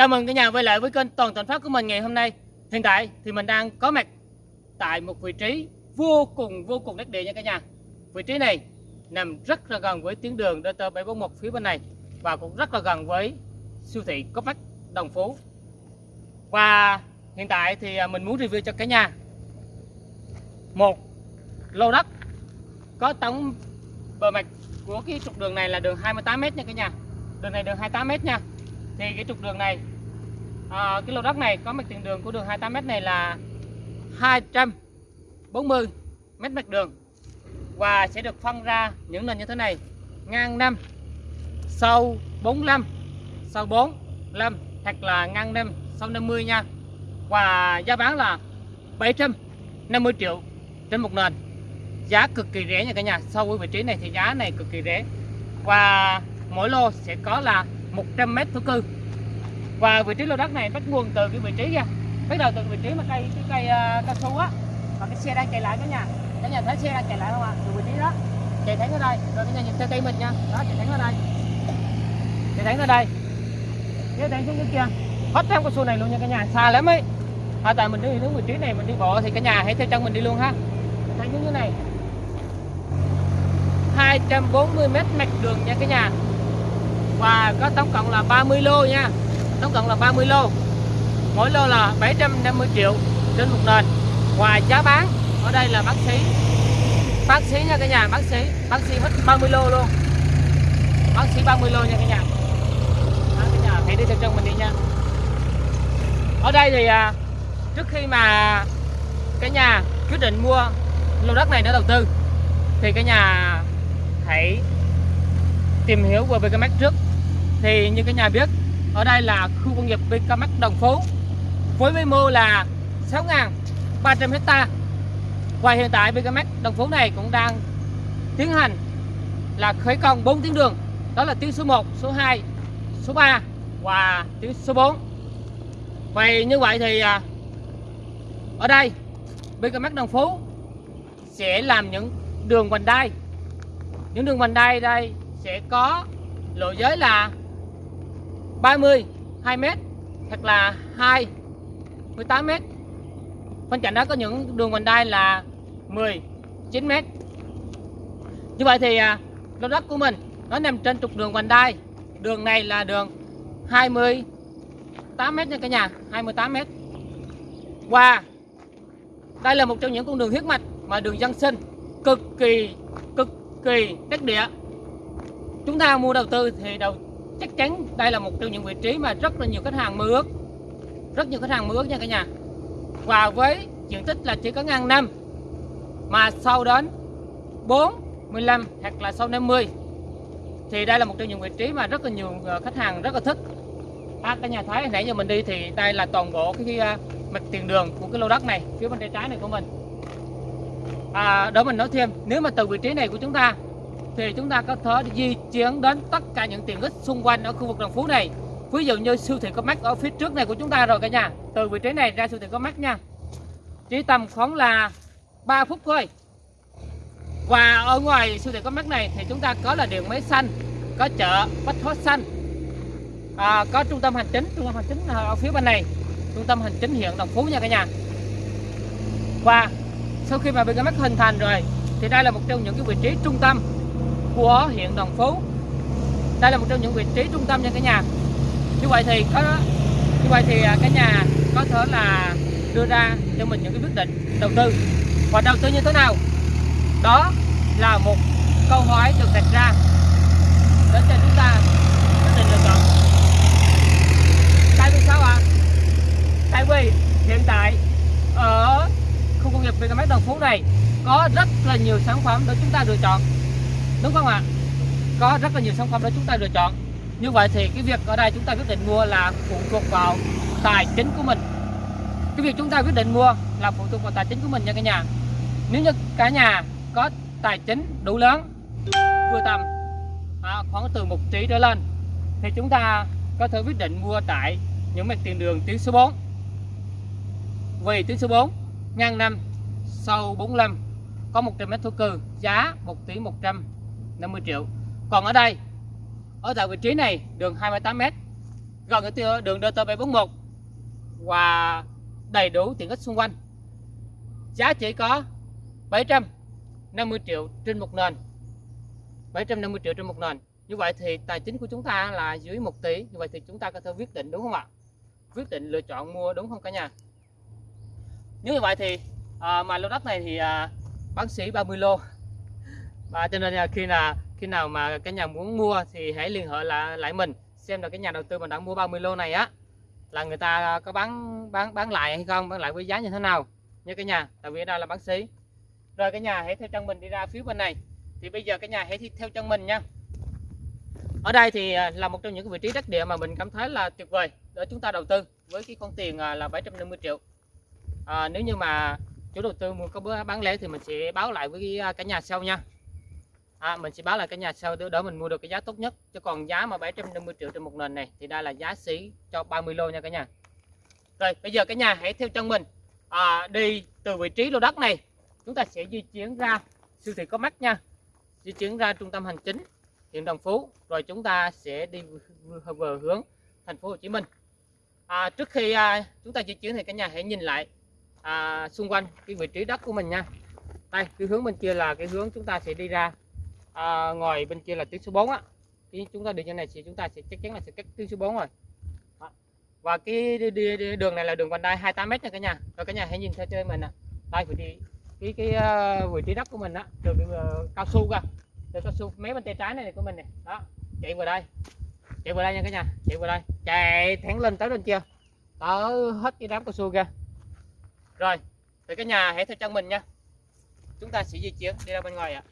Chào mừng cả nhà quay lại với kênh Toàn Thành Phát của mình ngày hôm nay. Hiện tại thì mình đang có mặt tại một vị trí vô cùng vô cùng đắc địa nha cả nhà. Vị trí này nằm rất là gần với tuyến đường DT741 phía bên này và cũng rất là gần với siêu thị Copac Đồng Phú. Và hiện tại thì à, mình muốn review cho cả nhà một lô đất có tổng bề mặt của cái trục đường này là đường 28m nha cả nhà. Đường này đường 28m nha thì cái trục đường này à, cái lô đất này có mặt tiền đường của đường 28m này là 240 mét mặt đường. Và sẽ được phân ra những nền như thế này. Ngang 5 sâu 45 sâu 45 hoặc là ngang 5 sâu 50 nha. Và giá bán là 750 triệu trên một nền. Giá cực kỳ rẻ nha cả nhà. So với vị trí này thì giá này cực kỳ rẻ. Và mỗi lô sẽ có là 100 mét thổ cư và vị trí lô đất này bắt nguồn từ cái vị trí nha. Bắt đầu từ vị trí mà cây cái cây uh, cao su á. Và cái xe đang chạy lại cả nhà cả nhà thấy xe đang chạy lại không ạ? Từ vị trí đó. Chạy thẳng ở đây. Rồi cả nhà nhìn theo cây mình nha. Đó chạy thẳng ở đây. Chạy thẳng ở đây. Chạy thẳng xuống dưới kia. Hết theo cao su này luôn nha cả nhà. Xa lắm ấy. À, tại mình đi đến vị trí này mình đi bộ thì cả nhà hãy theo chân mình đi luôn ha. Thẳng xuống như này. 240 mét mặt đường nha cả nhà. Và có tổng cộng là 30 lô nha tổng cộng là 30 lô. Mỗi lô là 750 triệu trên một nền. Ngoài giá bán ở đây là bác sĩ. Bác sĩ nha cả nhà bác sĩ. Bác sĩ hết 30 lô luôn. Bác sĩ 30 lô nha cả nhà. Đó, cả nhà hãy đi theo chân mình đi nha. Ở đây thì à, trước khi mà cả nhà quyết định mua lô đất này để đầu tư thì cả nhà hãy tìm hiểu về BKMX trước. Thì như cả nhà biết ở đây là khu công nghiệp BKMX Đồng Phú. Với quy mô là 6.300 hecta và hiện tại BKMX Đồng Phú này cũng đang tiến hành là khởi công 4 tuyến đường. Đó là tuyến số 1, số 2, số 3 và tuyến số 4 vậy như vậy thì à, ở đây BKMX Đồng Phú sẽ làm những đường vành đai. Những đường vành đai đây sẽ có lộ giới là 30 2m hoặc là 2 18m bên cạnh đó có những đường vành đai là 10 9m như vậy thì à, lô đất của mình nó nằm trên trục đường vành đai. Đường này là đường 28m nha cả nhà 28m và đây là một trong những con đường huyết mạch mà đường dân sinh cực kỳ cực kỳ đắc địa. Chúng ta mua đầu tư thì đầu chắc chắn đây là một trong những vị trí mà rất là nhiều khách hàng mơ ước. Rất nhiều khách hàng mơ ước nha cả nhà. Và với diện tích là chỉ có ngang năm mà sau đến 4 15 hoặc là sau 50 thì đây là một trong những vị trí mà rất là nhiều ờ, khách hàng rất là thích. À, cả nhà thấy nãy giờ mình đi thì đây là toàn bộ cái, cái mặt tiền đường của cái lô đất này phía bên tay trái này của mình. À, đó mình nói thêm nếu mà từ vị trí này của chúng ta thì chúng ta có thể di chuyển đến tất cả những tiện ích xung quanh ở khu vực Đồng Phú này. Ví dụ như siêu thị có mắt ở phía trước này của chúng ta rồi cả nhà. Từ vị trí này ra siêu thị có mắt nha. Chỉ tầm khoảng là 3 phút thôi. Và ở ngoài siêu thị có mắt này thì chúng ta có là điện máy xanh có chợ bách hóa xanh. À, có trung tâm hành chính trung tâm hành chính ở phía bên này. Trung tâm hành chính hiện Đồng Phú nha cả nhà. Và sau khi mà BKMX hình thành rồi thì đây là một trong những cái vị trí trung tâm của huyện Đồng Phú. Đây là một trong những vị trí trung tâm nha cả nhà. Như vậy thì có, như vậy thì à, cả nhà có thể là đưa ra cho mình những cái quyết định đầu tư. Và đầu tư như thế nào? Đó là một câu hỏi được đặt ra để cho chúng ta quyết định lựa chọn. Tại vì sao ạ? À? tại vì hiện tại ở khu công nghiệp BKMX Đồng Phú này có rất là nhiều sản phẩm để chúng ta lựa chọn đúng không ạ? Có rất là nhiều sản phẩm để chúng ta lựa chọn. Như vậy thì cái việc ở đây chúng ta quyết định mua là phụ thuộc vào tài chính của mình. Cái việc chúng ta quyết định mua là phụ thuộc vào tài chính của mình nha cả nhà. Nếu như cả nhà có tài chính đủ lớn vừa tầm à, khoảng từ một tỷ trở lên thì chúng ta có thể quyết định mua tại những mặt tiền đường tuyến số 4 vì tuyến số 4 ngang năm sâu 45 có 100 mét thổ cư giá 1 tỷ 150 triệu. Còn ở đây ở tại vị trí này đường 28 mét gần cái đường DT741 và đầy đủ tiện ích xung quanh. Giá chỉ có 750 triệu trên một nền. 750 triệu trên một nền. Như vậy thì tài chính của chúng ta là dưới 1 tỷ. Như vậy thì chúng ta có thể quyết định đúng không ạ? Quyết định lựa chọn mua đúng không cả nhà? Nếu như vậy thì à, mà lô đất này thì à, bán sĩ 30 lô và cho nên là khi là khi nào mà cái nhà muốn mua thì hãy liên hệ lại lại mình xem là cái nhà đầu tư mình đã mua 30 lô này á là người ta có bán bán bán lại hay không bán lại với giá như thế nào nha cái nhà tại vì đây là bán sĩ. Rồi cái nhà hãy theo chân mình đi ra phía bên này. Thì bây giờ cái nhà hãy theo chân mình nha. Ở đây thì à, là một trong những vị trí đất địa mà mình cảm thấy là tuyệt vời để chúng ta đầu tư với cái con tiền à, là 750 triệu. À, nếu như mà chủ đầu tư mua có bữa bán lẻ thì mình sẽ báo lại với à, cả nhà sau nha à, mình sẽ báo là cái nhà sau đó, đó mình mua được cái giá tốt nhất. Chứ còn giá mà 750 triệu trên một nền này thì đây là giá xỉ cho 30 lô nha cả nhà. Rồi bây giờ cả nhà hãy theo chân mình. À, đi từ vị trí lô đất này chúng ta sẽ di chuyển ra siêu thị có mắt nha. Di chuyển ra trung tâm hành chính huyện Đồng Phú. Rồi chúng ta sẽ đi về hướng thành phố Hồ Chí Minh. À, trước khi à, chúng ta di chuyển thì cả nhà hãy nhìn lại à, xung quanh cái vị trí đất của mình nha. Đây cái hướng bên kia là cái hướng chúng ta sẽ đi ra à, ngoài bên kia là tuyến số 4 á. Khi chúng ta đi như này thì chúng ta sẽ chắc chắn là sẽ cách tuyến số 4 rồi. Đó. và cái đi, đi, đường này là đường vành đai 28 m nha cả nhà. Rồi cả nhà hãy nhìn theo cho mình nè. Đây vị trí cái cái uh, vị trí đất của mình á đường uh, cao su ra đường cao su mấy bên tay trái này, này của mình này. Đó chạy vào đây. Chạy vào đây nha cả nhà chạy vào đây. Chạy thẳng lên tới bên kia. Tới hết cái đám cao su kia rồi thì cả nhà hãy theo chân mình nha. Chúng ta sẽ di chuyển đi ra bên ngoài ạ.